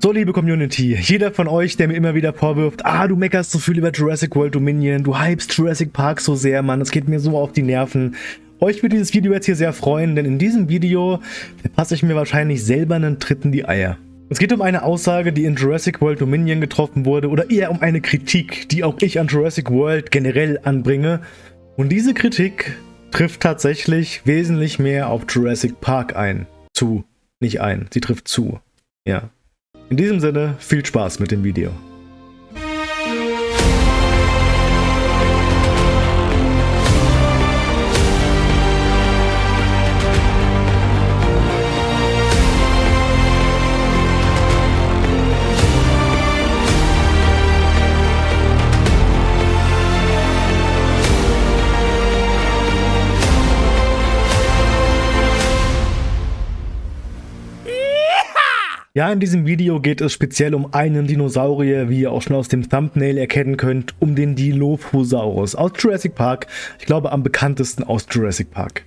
So, liebe Community, jeder von euch, der mir immer wieder vorwirft, ah, du meckerst so viel über Jurassic World Dominion, du hypst Jurassic Park so sehr, Mann, es geht mir so auf die Nerven. Euch wird dieses Video jetzt hier sehr freuen, denn in diesem Video verpasse ich mir wahrscheinlich selber einen Tritt in die Eier. Es geht um eine Aussage, die in Jurassic World Dominion getroffen wurde, oder eher um eine Kritik, die auch ich an Jurassic World generell anbringe. Und diese Kritik trifft tatsächlich wesentlich mehr auf Jurassic Park ein. Zu, nicht ein, sie trifft zu. Ja. In diesem Sinne, viel Spaß mit dem Video. Ja, in diesem Video geht es speziell um einen Dinosaurier, wie ihr auch schon aus dem Thumbnail erkennen könnt, um den Dilophosaurus aus Jurassic Park. Ich glaube am bekanntesten aus Jurassic Park.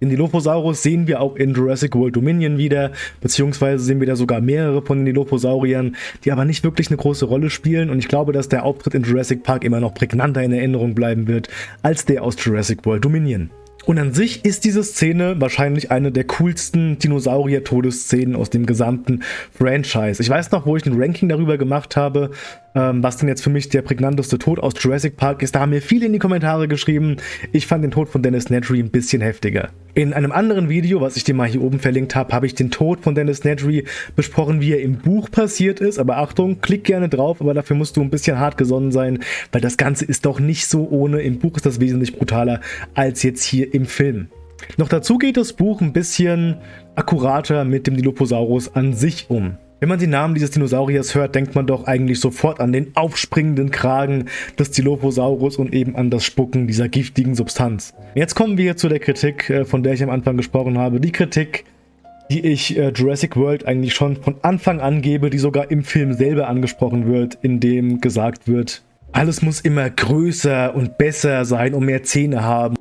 Den Dilophosaurus sehen wir auch in Jurassic World Dominion wieder, beziehungsweise sehen wir da sogar mehrere von den Dilophosauriern, die aber nicht wirklich eine große Rolle spielen und ich glaube, dass der Auftritt in Jurassic Park immer noch prägnanter in Erinnerung bleiben wird als der aus Jurassic World Dominion. Und an sich ist diese Szene wahrscheinlich eine der coolsten Dinosaurier-Todesszenen aus dem gesamten Franchise. Ich weiß noch, wo ich ein Ranking darüber gemacht habe, ähm, was denn jetzt für mich der prägnanteste Tod aus Jurassic Park ist. Da haben mir viele in die Kommentare geschrieben, ich fand den Tod von Dennis Nedry ein bisschen heftiger. In einem anderen Video, was ich dir mal hier oben verlinkt habe, habe ich den Tod von Dennis Nedry besprochen, wie er im Buch passiert ist. Aber Achtung, klick gerne drauf, aber dafür musst du ein bisschen hart gesonnen sein, weil das Ganze ist doch nicht so ohne. Im Buch ist das wesentlich brutaler als jetzt hier im Film. Noch dazu geht das Buch ein bisschen akkurater mit dem Dilophosaurus an sich um. Wenn man den Namen dieses Dinosauriers hört, denkt man doch eigentlich sofort an den aufspringenden Kragen des Dilophosaurus und eben an das Spucken dieser giftigen Substanz. Jetzt kommen wir zu der Kritik, äh, von der ich am Anfang gesprochen habe. Die Kritik, die ich äh, Jurassic World eigentlich schon von Anfang an gebe, die sogar im Film selber angesprochen wird, in dem gesagt wird, alles muss immer größer und besser sein und mehr Zähne haben.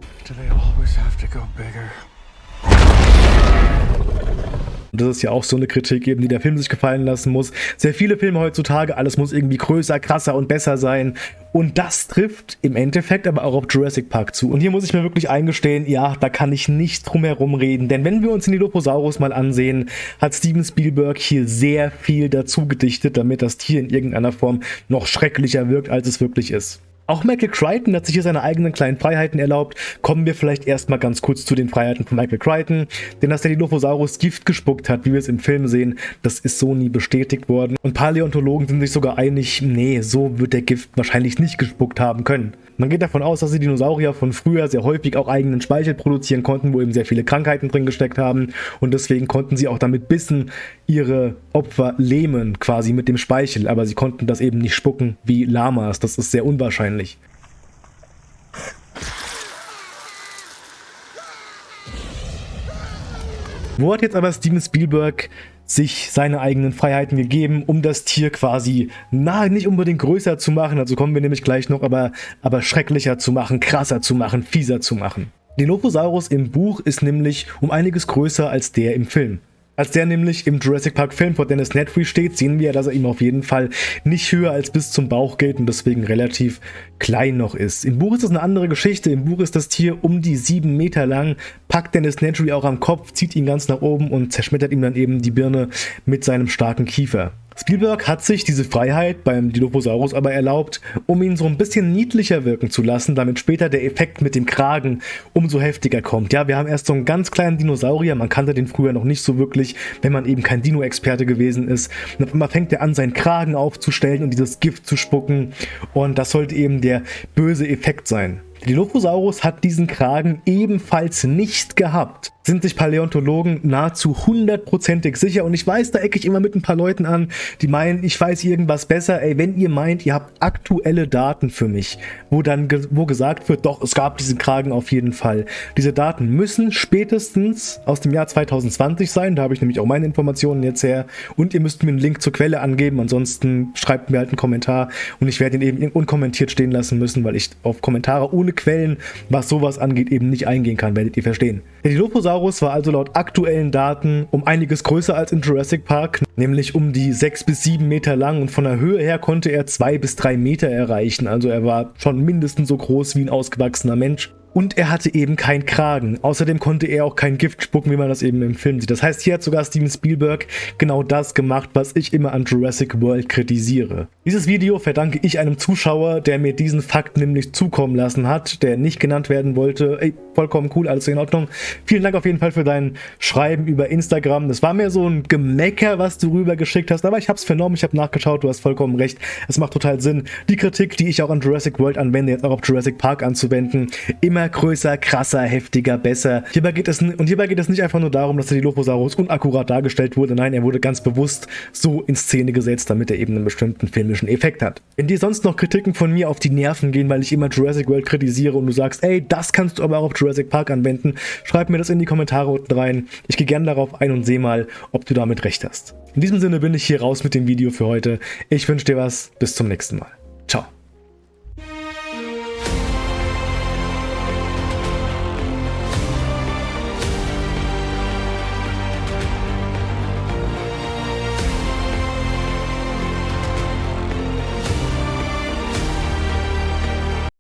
Und das ist ja auch so eine Kritik eben, die der Film sich gefallen lassen muss. Sehr viele Filme heutzutage, alles muss irgendwie größer, krasser und besser sein. Und das trifft im Endeffekt aber auch auf Jurassic Park zu. Und hier muss ich mir wirklich eingestehen, ja, da kann ich nicht drum herum reden. Denn wenn wir uns den Dilophosaurus mal ansehen, hat Steven Spielberg hier sehr viel dazu gedichtet, damit das Tier in irgendeiner Form noch schrecklicher wirkt, als es wirklich ist. Auch Michael Crichton hat sich hier seine eigenen kleinen Freiheiten erlaubt. Kommen wir vielleicht erstmal ganz kurz zu den Freiheiten von Michael Crichton. Denn dass der Dilophosaurus Gift gespuckt hat, wie wir es im Film sehen, das ist so nie bestätigt worden. Und Paläontologen sind sich sogar einig, nee, so wird der Gift wahrscheinlich nicht gespuckt haben können. Man geht davon aus, dass die Dinosaurier von früher sehr häufig auch eigenen Speichel produzieren konnten, wo eben sehr viele Krankheiten drin gesteckt haben. Und deswegen konnten sie auch damit Bissen ihre Opfer lähmen, quasi mit dem Speichel. Aber sie konnten das eben nicht spucken wie Lamas. Das ist sehr unwahrscheinlich. Wo hat jetzt aber Steven Spielberg sich seine eigenen Freiheiten gegeben, um das Tier quasi, na, nicht unbedingt größer zu machen, also kommen wir nämlich gleich noch, aber, aber schrecklicher zu machen, krasser zu machen, fieser zu machen. Dilophosaurus im Buch ist nämlich um einiges größer als der im Film. Als der nämlich im Jurassic Park Film vor Dennis Nedry steht, sehen wir, dass er ihm auf jeden Fall nicht höher als bis zum Bauch geht und deswegen relativ klein noch ist. Im Buch ist es eine andere Geschichte. Im Buch ist das Tier um die sieben Meter lang, packt Dennis Nedry auch am Kopf, zieht ihn ganz nach oben und zerschmettert ihm dann eben die Birne mit seinem starken Kiefer. Spielberg hat sich diese Freiheit beim Dilophosaurus aber erlaubt, um ihn so ein bisschen niedlicher wirken zu lassen, damit später der Effekt mit dem Kragen umso heftiger kommt. Ja, wir haben erst so einen ganz kleinen Dinosaurier, man kannte den früher noch nicht so wirklich, wenn man eben kein Dino-Experte gewesen ist. Und auf einmal fängt er an, seinen Kragen aufzustellen und dieses Gift zu spucken und das sollte eben der böse Effekt sein. Dilophosaurus hat diesen Kragen ebenfalls nicht gehabt sind sich Paläontologen nahezu hundertprozentig sicher. Und ich weiß, da ecke ich immer mit ein paar Leuten an, die meinen, ich weiß irgendwas besser. Ey, wenn ihr meint, ihr habt aktuelle Daten für mich, wo dann ge wo gesagt wird, doch, es gab diesen Kragen auf jeden Fall. Diese Daten müssen spätestens aus dem Jahr 2020 sein. Da habe ich nämlich auch meine Informationen jetzt her. Und ihr müsst mir einen Link zur Quelle angeben. Ansonsten schreibt mir halt einen Kommentar und ich werde ihn eben unkommentiert stehen lassen müssen, weil ich auf Kommentare ohne Quellen, was sowas angeht, eben nicht eingehen kann, werdet ihr verstehen. Der Dilophosaurus war also laut aktuellen Daten um einiges größer als in Jurassic Park, nämlich um die 6 bis 7 Meter lang und von der Höhe her konnte er 2 bis 3 Meter erreichen, also er war schon mindestens so groß wie ein ausgewachsener Mensch. Und er hatte eben keinen Kragen. Außerdem konnte er auch kein Gift spucken, wie man das eben im Film sieht. Das heißt, hier hat sogar Steven Spielberg genau das gemacht, was ich immer an Jurassic World kritisiere. Dieses Video verdanke ich einem Zuschauer, der mir diesen Fakt nämlich zukommen lassen hat, der nicht genannt werden wollte. Ey, vollkommen cool, alles in Ordnung. Vielen Dank auf jeden Fall für dein Schreiben über Instagram. Das war mir so ein Gemecker, was du rübergeschickt hast, aber ich habe es vernommen, ich habe nachgeschaut, du hast vollkommen recht. Es macht total Sinn, die Kritik, die ich auch an Jurassic World anwende, jetzt auch auf Jurassic Park anzuwenden. Immer größer, krasser, heftiger, besser. Hierbei geht es, und hierbei geht es nicht einfach nur darum, dass der Dilophosaurus unakkurat dargestellt wurde. Nein, er wurde ganz bewusst so in Szene gesetzt, damit er eben einen bestimmten filmischen Effekt hat. Wenn dir sonst noch Kritiken von mir auf die Nerven gehen, weil ich immer Jurassic World kritisiere und du sagst, ey, das kannst du aber auch auf Jurassic Park anwenden, schreib mir das in die Kommentare unten rein. Ich gehe gerne darauf ein und sehe mal, ob du damit recht hast. In diesem Sinne bin ich hier raus mit dem Video für heute. Ich wünsche dir was. Bis zum nächsten Mal. Ciao.